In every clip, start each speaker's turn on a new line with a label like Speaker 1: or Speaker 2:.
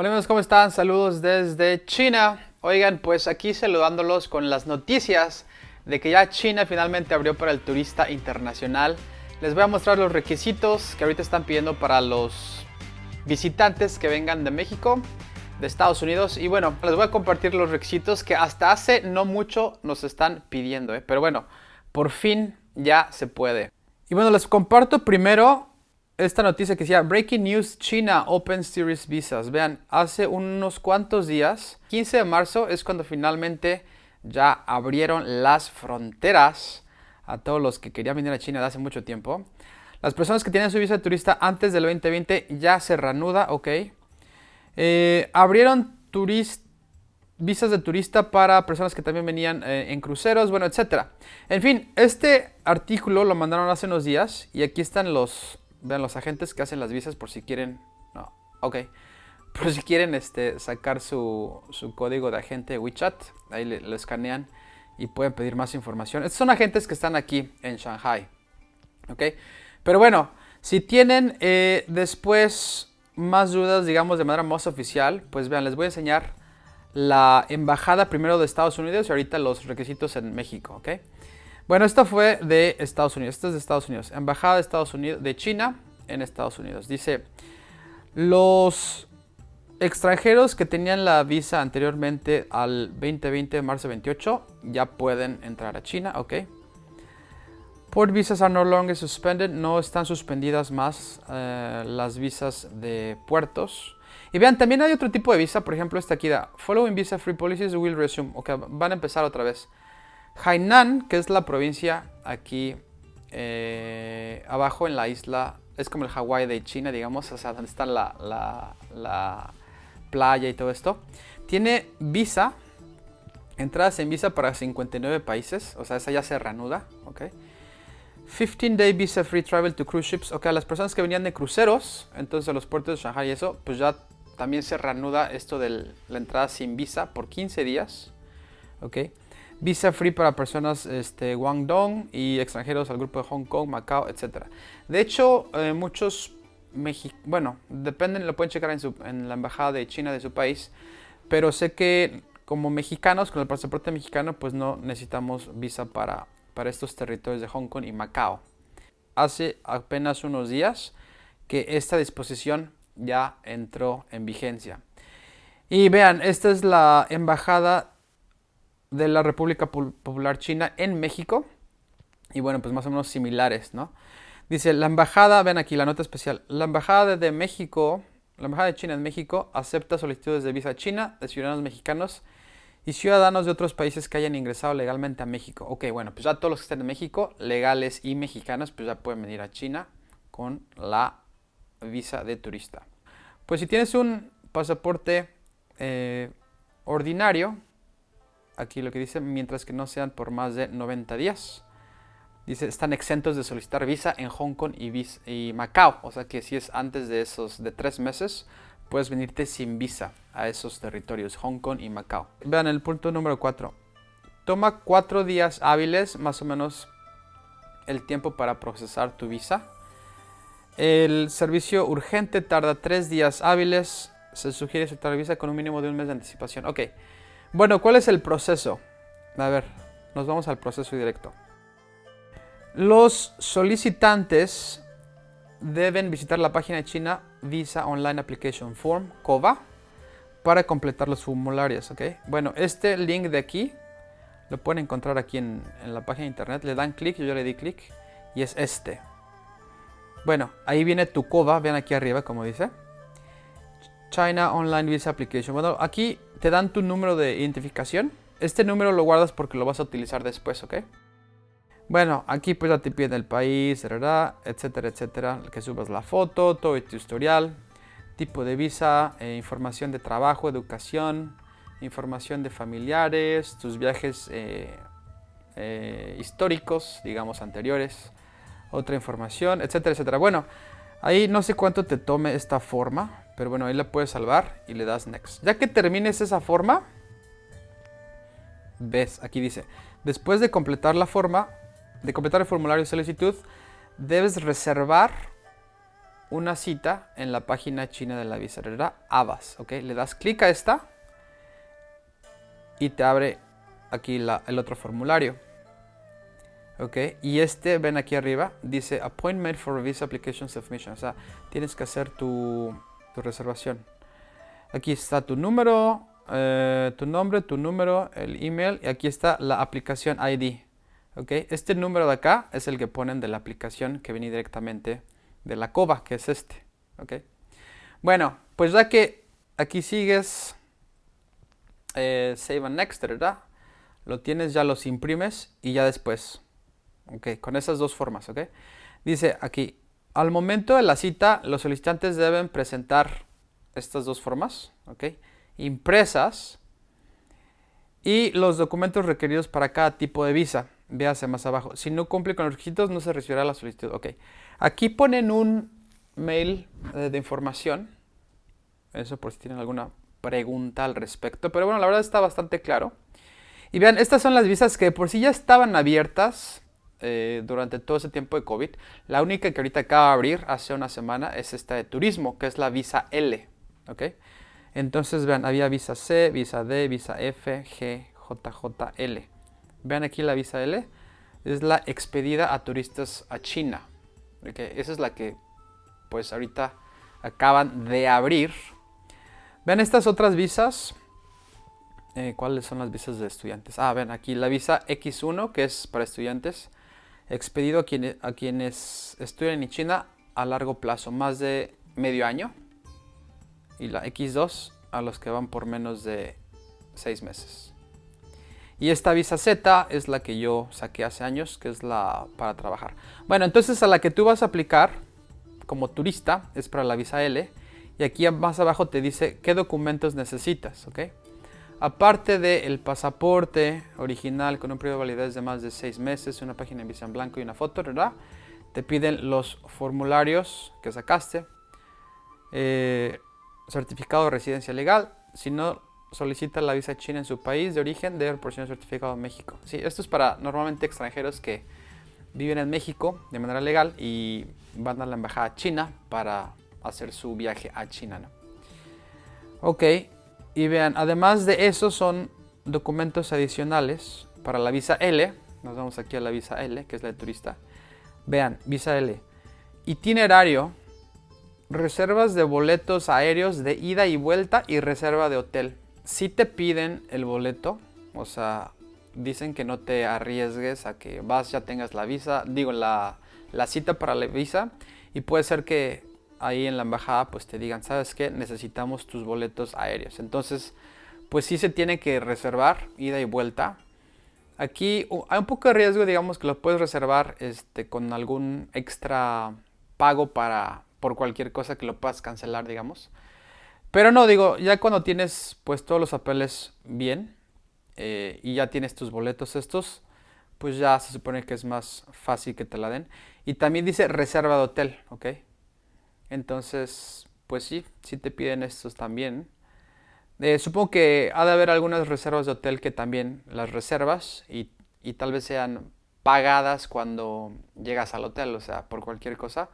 Speaker 1: Hola amigos, ¿cómo están? Saludos desde China. Oigan, pues aquí saludándolos con las noticias de que ya China finalmente abrió para el turista internacional. Les voy a mostrar los requisitos que ahorita están pidiendo para los visitantes que vengan de México, de Estados Unidos. Y bueno, les voy a compartir los requisitos que hasta hace no mucho nos están pidiendo. ¿eh? Pero bueno, por fin ya se puede. Y bueno, les comparto primero esta noticia que decía Breaking News China Open Series Visas. Vean, hace unos cuantos días, 15 de marzo es cuando finalmente ya abrieron las fronteras a todos los que querían venir a China de hace mucho tiempo. Las personas que tienen su visa de turista antes del 2020 ya se reanuda, ok. Eh, abrieron visas de turista para personas que también venían eh, en cruceros, bueno, etc. En fin, este artículo lo mandaron hace unos días y aquí están los Vean los agentes que hacen las visas por si quieren... No, ok. Por si quieren este, sacar su, código de agente WeChat. Ahí lo escanean y pueden pedir más información. Estos son agentes que están aquí en Shanghai. Ok. Pero bueno, si tienen eh, después más dudas, digamos, de manera más oficial, pues vean, les voy a enseñar la embajada primero de Estados Unidos y ahorita los requisitos en México, ¿ok? Bueno, esto fue de Estados Unidos. Esto es de Estados Unidos. Embajada de Estados Unidos, de China en Estados Unidos. Dice, los extranjeros que tenían la visa anteriormente al 2020 de marzo 28 ya pueden entrar a China, ¿ok? Port visas are no longer suspended. No están suspendidas más eh, las visas de puertos. Y vean, también hay otro tipo de visa. Por ejemplo, esta aquí da Following visa free policies will resume. Ok, van a empezar otra vez. Hainan, que es la provincia aquí eh, abajo en la isla, es como el Hawái de China, digamos, o sea, donde está la, playa y todo esto. Tiene visa, entradas en visa para 59 países, o sea, esa ya se reanuda, ok. 15 day visa free travel to cruise ships, ok, las personas que venían de cruceros, entonces a los puertos de Shanghai y eso, pues ya también se reanuda esto de la entrada sin visa por 15 días, ok. Visa free para personas este, Guangdong y extranjeros al grupo de Hong Kong, Macao, etc. De hecho, eh, muchos, bueno, dependen, lo pueden checar en, la embajada de China de su país, pero sé que como mexicanos, con el pasaporte mexicano, pues no necesitamos visa para, para estos territorios de Hong Kong y Macao. Hace apenas unos días que esta disposición ya entró en vigencia. Y vean, esta es la embajada de la República Popular China en México. Y bueno, pues más o menos similares, ¿no? Dice, la embajada, ven aquí la nota especial, la embajada de México, la embajada de China en México acepta solicitudes de visa china de ciudadanos mexicanos y ciudadanos de otros países que hayan ingresado legalmente a México. Ok, bueno, pues ya todos los que estén en México, legales y mexicanos, pues ya pueden venir a China con la visa de turista. Pues si tienes un pasaporte eh, ordinario, aquí lo que dice, mientras que no sean por más de 90 días. Dice, están exentos de solicitar visa en Hong Kong y, Macao. O sea que si es antes de esos de tres meses, puedes venirte sin visa a esos territorios, Hong Kong y Macao. Vean el punto número 4. Toma cuatro días hábiles, más o menos el tiempo para procesar tu visa. El servicio urgente tarda tres días hábiles. Se sugiere aceptar visa con un mínimo de un mes de anticipación. Ok. Bueno, ¿cuál es el proceso? A ver, nos vamos al proceso directo. Los solicitantes deben visitar la página China Visa Online Application Form, COVA, para completar los formularios, ¿ok? Bueno, este link de aquí lo pueden encontrar aquí en, en la página de internet. Le dan clic, yo le di clic, y es este. Bueno, ahí viene tu COVA, vean aquí arriba como dice. China Online Visa Application. Bueno, aquí te dan tu número de identificación. Este número lo guardas porque lo vas a utilizar después, ¿ok? Bueno, aquí pues ya te piden el país, etcétera, etcétera. Que subas la foto, todo tu historial, tipo de visa, eh, información de trabajo, educación, información de familiares, tus viajes eh, eh, históricos, digamos anteriores, otra información, etcétera, etcétera. Bueno, ahí no sé cuánto te tome esta forma, pero bueno, ahí la puedes salvar y le das Next. Ya que termines esa forma, ves, aquí dice, después de completar la forma, de completar el formulario de solicitud, debes reservar una cita en la página china de la visa, ¿verdad? Abas, ¿ok? Le das clic a esta y te abre aquí el otro formulario. ¿Ok? Y este, ven aquí arriba, dice Appointment for Visa Application Submission. O sea, tienes que hacer tu, reservación. Aquí está tu número, eh, tu nombre, tu número, el email y aquí está la aplicación ID. ¿Ok? Este número de acá es el que ponen de la aplicación que viene directamente de la COBA, que es este. ¿Ok? Bueno, pues ya que aquí sigues eh, Save and Next, ¿verdad? Lo tienes, ya los imprimes y ya después. Ok, con esas dos formas, ¿ok? Dice aquí, al momento de la cita, los solicitantes deben presentar estas dos formas, ¿ok? Impresas y los documentos requeridos para cada tipo de visa. Véase más abajo. Si no cumple con los requisitos, no se recibirá la solicitud. Ok. Aquí ponen un mail eh, de información. Eso por si tienen alguna pregunta al respecto. Pero bueno, la verdad está bastante claro. Y vean, estas son las visas que por sí ya estaban abiertas eh, durante todo ese tiempo de COVID. La única que ahorita acaba de abrir hace una semana es esta de turismo, que es la visa L. ¿Ok? Entonces vean, había visa C, visa D, visa F, G, J, L. Vean aquí la visa L. Es la expedida a turistas a China. Esa es la que pues ahorita acaban de abrir Ven estas otras visas. Eh, ¿Cuáles son las visas de estudiantes? Ah, ven aquí la visa X1, que es para estudiantes, expedido a, a quienes estudian en China a largo plazo, más de medio año. Y la X2 a los que van por menos de seis meses. Y esta visa Z es la que yo saqué hace años, que es la para trabajar. Bueno, entonces a la que tú vas a aplicar como turista es para la visa L y aquí más abajo te dice qué documentos necesitas, ¿ok? Aparte del pasaporte original con un periodo de validez de más de 6 meses, una página en visa en blanco y una foto, ¿verdad? Te piden los formularios que sacaste, eh, certificado de residencia legal, si no solicita la visa china en su país de origen, debe proporcionar certificado en México. Sí, esto es para normalmente extranjeros que viven en México de manera legal y van a la embajada china para hacer su viaje a China. ¿no? Ok, y vean, además de eso son documentos adicionales para la visa L. Nos vamos aquí a la visa L, que es la de turista. Vean, visa L. Itinerario, reservas de boletos aéreos de ida y vuelta y reserva de hotel. Si te piden el boleto, o sea, dicen que no te arriesgues a que vas, ya tengas la visa, digo, la, la cita para la visa y puede ser que ahí en la embajada pues te digan, ¿sabes qué? Necesitamos tus boletos aéreos. Entonces, pues sí se tiene que reservar ida y vuelta. Aquí hay un poco de riesgo, digamos, que lo puedes reservar este, con algún extra pago para por cualquier cosa que lo puedas cancelar, digamos. Pero no, digo, ya cuando tienes pues todos los papeles bien eh, y ya tienes tus boletos estos, pues ya se supone que es más fácil que te la den. Y también dice reserva de hotel, ¿ok? Entonces, pues sí, sí te piden estos también. Eh, supongo que ha de haber algunas reservas de hotel que también las reservas y, y, tal vez sean pagadas cuando llegas al hotel, o sea, por cualquier cosa,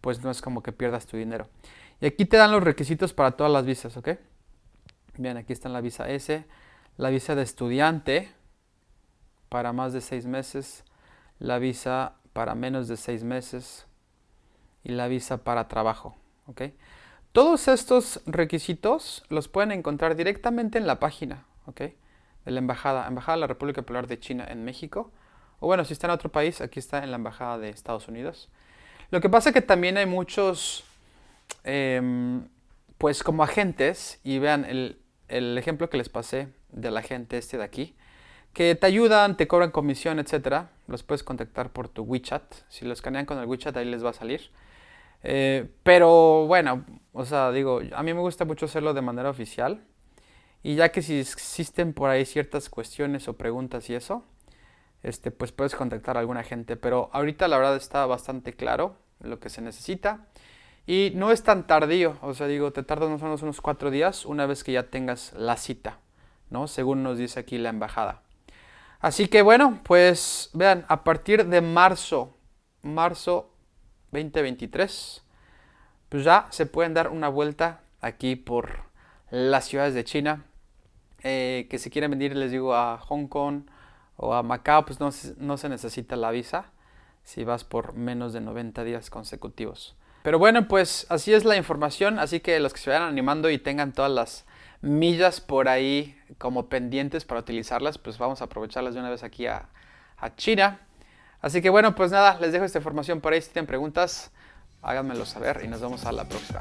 Speaker 1: pues no es como que pierdas tu dinero. Y aquí te dan los requisitos para todas las visas, ¿ok? Bien, aquí está la visa S, la visa de estudiante para más de seis meses, la visa para menos de seis meses, y la visa para trabajo. Todos estos requisitos los pueden encontrar directamente en la página de la Embajada, Embajada de la República Popular de China en México. O bueno, si está en otro país, aquí está en la Embajada de Estados Unidos. Lo que pasa es que también hay muchos, em, pues como agentes, y vean el, el ejemplo que les pasé del agente este de aquí, que te ayudan, te cobran comisión, etcétera. Los puedes contactar por tu WeChat. Si lo escanean con el WeChat, ahí les va a salir. Eh, pero bueno, o sea, digo, a mí me gusta mucho hacerlo de manera oficial. Y ya que si existen por ahí ciertas cuestiones o preguntas y eso, este, pues puedes contactar a alguna gente. Pero ahorita la verdad está bastante claro lo que se necesita. Y no es tan tardío, o sea, digo, te tarda más o menos unos cuatro días una vez que ya tengas la cita, ¿no? Según nos dice aquí la embajada. Así que bueno, pues vean, a partir de marzo, marzo 2023 pues ya se pueden dar una vuelta aquí por las ciudades de China. Eh, que si quieren venir, les digo, a Hong Kong o a Macao, pues no, no se necesita la visa si vas por menos de 90 días consecutivos. Pero bueno, pues así es la información, así que los que se vayan animando y tengan todas las millas por ahí como pendientes para utilizarlas, pues vamos a aprovecharlas de una vez aquí a, a China. Así que bueno, pues nada, les dejo esta información por ahí. Si tienen preguntas, háganmelo saber y nos vemos a la próxima.